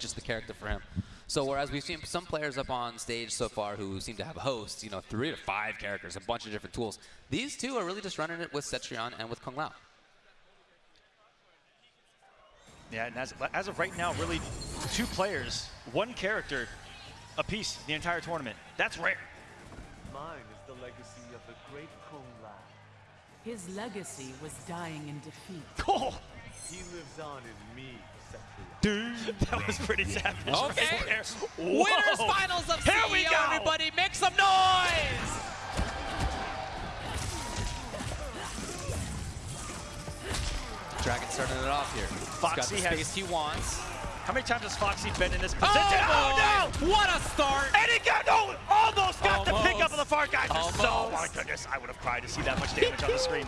just the character for him. So whereas we've seen some players up on stage so far who seem to have hosts, you know, three to five characters, a bunch of different tools, these two are really just running it with Cetrion and with Kung Lao. Yeah, and as, as of right now, really two players, one character a piece the entire tournament. That's rare. Mine is the legacy of the great Kung Lao. His legacy was dying in defeat. Cool. He lives on in me, Cetrion. Dude, that was pretty savage. Okay. Right there. Winners Whoa. finals of Here we go. everybody. Make some noise! Dragon starting it off here. He's got Foxy the has- space he wants. How many times has Foxy been in this oh, position? Oh, no! What a start! And he got no, almost got the pickup of the far guy. Just so, oh my goodness, I would have cried to see that much damage on the screen.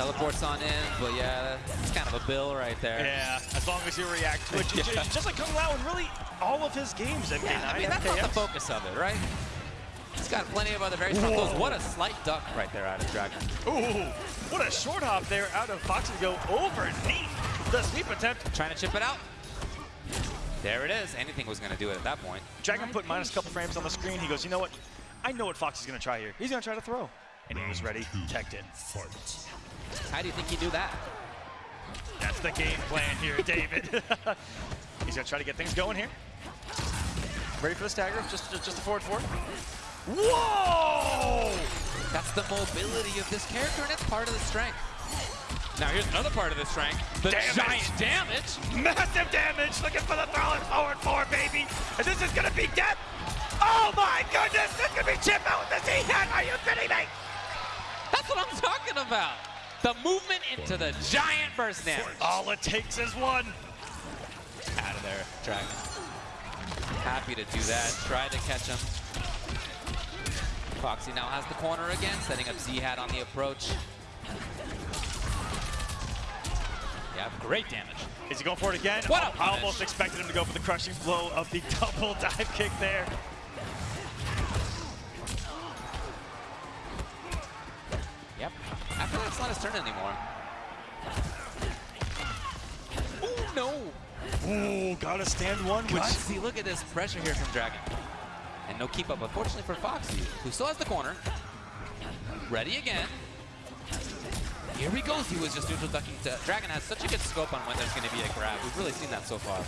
Teleports on in, but yeah, it's kind of a bill right there. Yeah, as long as you react to it. J- j- Yeah. Just like Kung Lao in really all of his games, MK9, Yeah, I mean, that's not the focus of it, right? He's got plenty of other very strong Whoa. tools. What a slight duck right there out of Dragon. Ooh, what a short hop there out of Foxy to go overneath the sweep attempt. Trying to chip it out. There it is. Anything was going to do it at that point. Dragon put minus a couple frames on the screen. He goes, you know what? I know what Fox is going to try here. He's going to try to throw. And he was ready, teched it. How do you think he knew that? That's the game plan here, David. He's going to try to get things going here. Ready for the stagger, just, just, just a forward four. Whoa! That's the mobility of this character, and it's part of the strength. Now here's another part of the strength. The Damage. giant damage. Massive damage, looking for the throw and forward four, baby. And this is gonna be death. Oh my goodness, this could be chip out with the Z-Hat. Are you kidding me? That's what I'm talking about. The movement into the giant burst damage. All it takes is one. Out of there, Dragon. Happy to do that. Try to catch him. Foxy now has the corner again, setting up Z-Hat on the approach. Yeah, great damage. Is he going for it again? What a I almost expected him to go for the crushing blow of the double dive kick there. Not his turn anymore. Oh no! Ooh, gotta stand one, which See, look at this pressure here from Dragon. And no keep up, unfortunately for Foxy, who still has the corner. Ready again. Here he goes. He was just neutral ducking. To, Dragon has such a good scope on when there's going to be a grab. We've really seen that so far.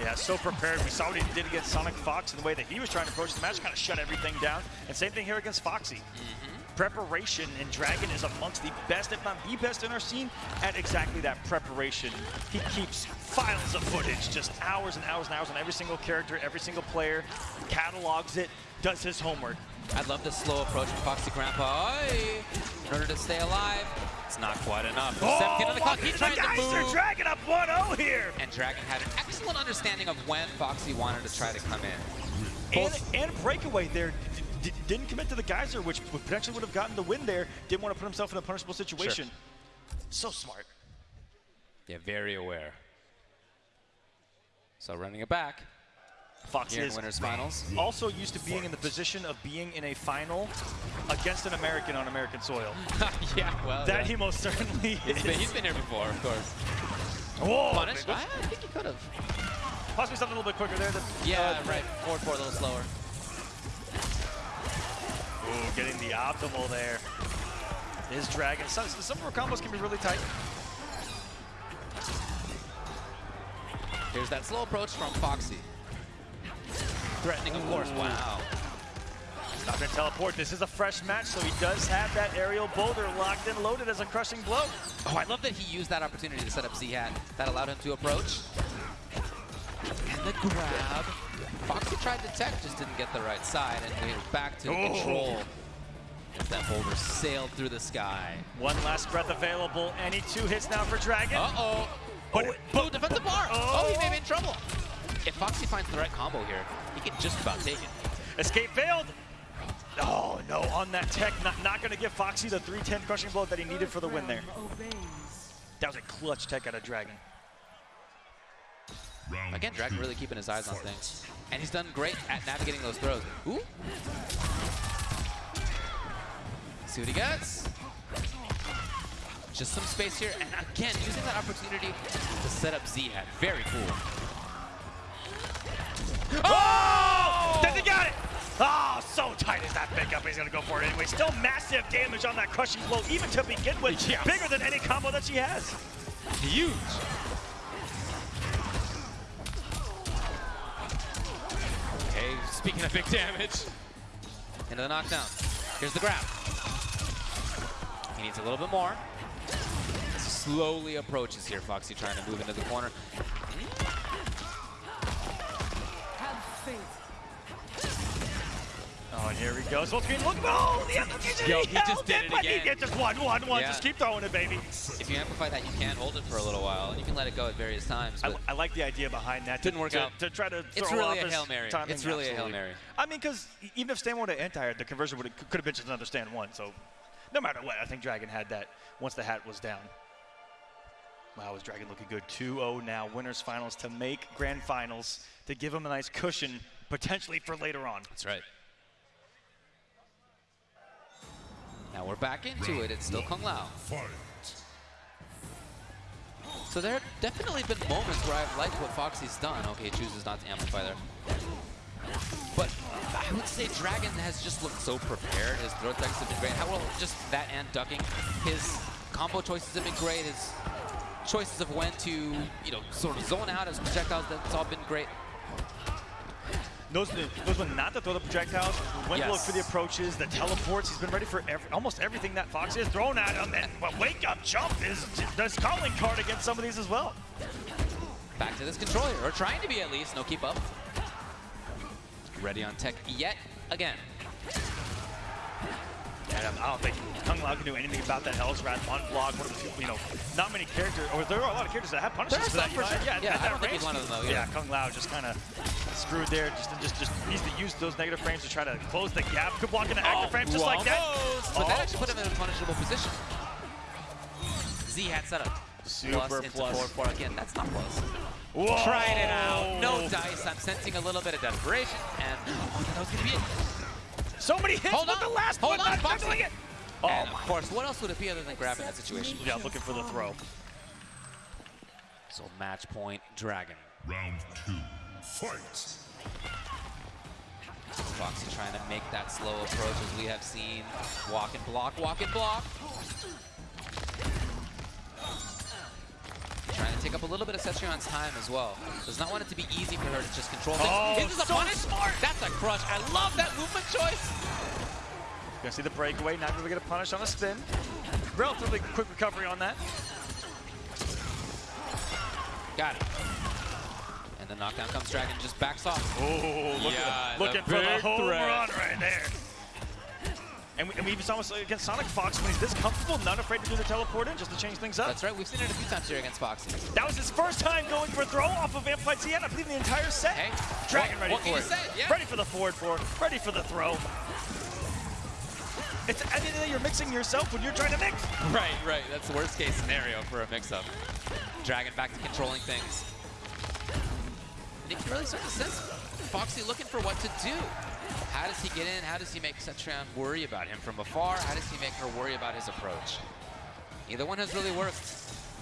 Yeah, so prepared. We saw what he did against Sonic Fox and the way that he was trying to approach the match, kind of shut everything down. And same thing here against Foxy. Mm-hmm. Preparation and Dragon is amongst the best, if not the best in our scene at exactly that preparation. He keeps files of footage, just hours and hours and hours on every single character, every single player, catalogs it, does his homework. I'd love the slow approach from Foxy Grandpa. Aye. In order to stay alive, it's not quite enough. 17 on the clock. He's trying to move. Dragon up 1-0 here. And Dragon had an excellent understanding of when Foxy wanted to try to come in. And, and breakaway there. D- d- didn't commit to the Geyser, which potentially would have gotten the win there. Didn't want to put himself in a punishable situation. So smart. Yeah, very aware. So running it back Fox here in is winners finals. also used to being in the position of being in a final against an American on American soil. yeah, well, That yeah. he most certainly he's is. been, he's been here before, of course. Whoa, Punish? I. I think he could have. Possibly something a little bit quicker there. Than, Yeah, uh, right. Forward four a little slower. Ooh, getting the optimal there. Is Dragon. Some, some of our combos can be really tight. Here's that slow approach from Foxy. Threatening, of course. Wow. Not gonna teleport. This is a fresh match, so he does have that aerial boulder locked and loaded as a crushing blow. Oh, I love that he used that opportunity to set up Z-Hat. That allowed him to approach. And the grab. Foxy tried to tech, just didn't get the right side, and we're back to Oh. control. As that boulder sailed through the sky. One last breath available. Any two hits now for Dragon. Uh-oh. But- oh, blue defensive bar. Oh. Oh. he may be in trouble. If Foxy finds the right combo here, he can just about take it. Escape failed. Oh no, on that tech, not, not gonna give Foxy the 310 crushing blow that he needed for the win there. Obeys. Oh, that was a clutch tech out of Dragon. Again, Dragon really keeping his eyes on things. And he's done great at navigating those throws. Ooh. See what he gets. Just some space here, and again, using that opportunity to set up Z-Hat. Very cool. Oh! oh! Does he got it? Oh, so tight is that pickup. He's going to go for it anyway. Still massive damage on that crushing blow, even to begin with. Yes. Bigger than any combo that she has. Huge. Speaking of big damage. Into the knockdown. Here's the grab. He needs a little bit more. Slowly approaches here, Foxy trying to move into the corner. Have faith. Oh, and here he goes. Full screen. Look. Oh, the application. Yo, he just oh, did it he again. gets just one, one, one. Yeah. Just keep throwing it, baby. If you amplify that, you can hold it for a little while, and you can let it go at various times. I, I like the idea behind that. Didn't to, work to, out. To try to It's throw really off a his Hail Mary. timing, It's really a Hail. Mary. I mean, because even if Stan would have anti the conversion would could have been just another stand one. So no matter what, I think Dragon had that once the hat was down. Wow, is Dragon looking good? 2-0 now. Winners finals to make grand finals to give him a nice cushion potentially for later on. That's right. Now we're back into it. It's still Kung Lao. So there have definitely been moments where I've liked what Foxy's done. Okay, chooses not to amplify there. But I would say Dragon has just looked so prepared. His throw attacks have been great. How well, just that and ducking. His combo choices have been great. His choices of when to, you know, sort of zone out his projectiles, that's all been great. Knows, knows when not to throw the projectiles, when to look for the approaches, the teleports. He's been ready for every, almost everything that Fox has thrown at him. And but wake up, jump is his calling card against some of these as well. Back to this controller, or trying to be at least. No keep up. Ready on tech yet again. And um, I don't think Kung Lao can do anything about that Hell's Wrath unblock. One of the few, you know, not many characters, or there are a lot of characters that have punishes for that. sure. Yeah, Yeah, I don't think he's one of them, though, Yeah, either. Kung Lao just kind of screwed there. Just, just, just needs to use those negative frames to try to close the gap. Could block into active oh, frames just like that. Almost, But that Oh. actually put him in a punishable position. Z had setup. Super plus into plus. forward four again. That's not close. Whoa. Trying it out. No dice. I'm sensing a little bit of desperation, and that was gonna be it. So many hits Hold with on. the last Hold one, on, not it. Oh and of course, what else would it be other than grabbing that situation? Yeah, looking for the throw. So match point, Dragon. Round two, fight! Foxy trying to make that slow approach as we have seen. Walk and block, walk and block. Trying to take up a little bit of Cetrion's time as well. Does not want it to be easy for her to just control things. Oh, Is a so punish? smart. That's a crush. I love that movement choice. You're Gonna see the breakaway, not gonna get a punish on a spin. Relatively quick recovery on that. Got it. And the knockdown comes Dragon, just backs off. Oh, look Yeah, at, the looking for the home threat. run right there. And we, and we even saw this against Sonic Fox when he's this comfortable, not afraid to do the teleport in just to change things up. That's right. We've seen it a few times here against Foxy. That was his first time going for a throw off of Amplified CN, I believe the entire set. Hey, Dragon what- ready what for it. say? Yeah. Ready for the forward four, ready for the throw. It's at the end of the day, you're mixing yourself when you're trying to mix. Right, right. That's the worst case scenario for a mix-up. Dragon back to controlling things. You can really start to sense Foxy looking for what to do. How does he get in? How does he make Cetrion worry about him from afar? How does he make her worry about his approach? Either one has really worked.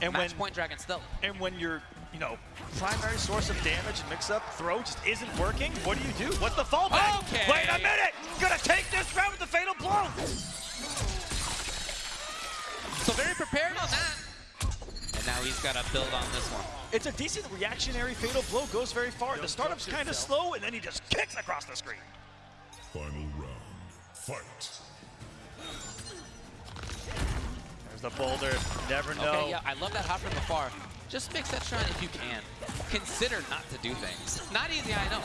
And Match when- point Dragon still. And when your, you know, primary source of damage and mix-up throw just isn't working, what do you do? What's the fallback? Okay. Wait a minute! Gonna take this round with the fatal blow! So very prepared on that. And now he's got to build on this one. It's a decent reactionary fatal blow, goes very far. The startup's kind of slow, and then he just kicks across the screen. Final round, fight! There's the boulder. Never know. Okay, yeah, I love that hop from afar. Just mix that shot if you can. Consider not to do things. Not easy, I know.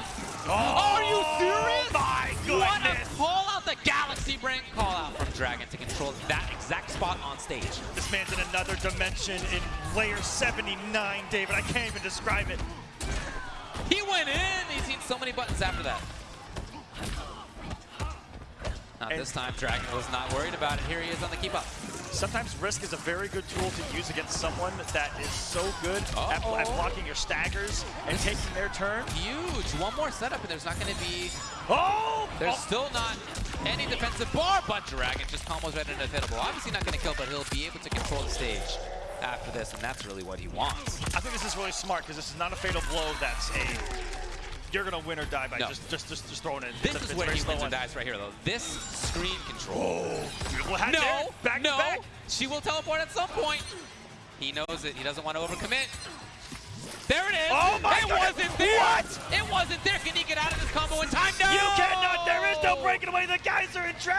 Oh, Are you serious? my goodness! What a call out the Galaxy Brain call out from Dragon to control that exact spot on stage. This man's in another dimension in layer 79, David. I can't even describe it. He went in. He's seen so many buttons after that. Now And- this time Dragon was not worried about it. Here he is on the keep up. Sometimes risk is a very good tool to use against someone that is so good at, Uh-oh. at blocking your staggers and taking their turn. Huge. One more setup and there's not going to be, Oh! there's Oh, still not any defensive bar, but Dragon just combos right into Fittable. Obviously not going to kill, but he'll be able to control control the stage after this, and that's really what he wants. I think this is really smart because this is not a fatal blow that's a you're gonna win or die by No. just just just, just throwing it. This It's is where he wins one. dies right here, though. This screen control. Oh. Beautiful hat no, there. Back no, back. she will teleport at some point. He knows it. He doesn't want to overcommit. There it is. Oh my it God. wasn't there. What? It wasn't there. Can he get out of this combo in time? No. You cannot. There is no breaking away. The guys are in trap.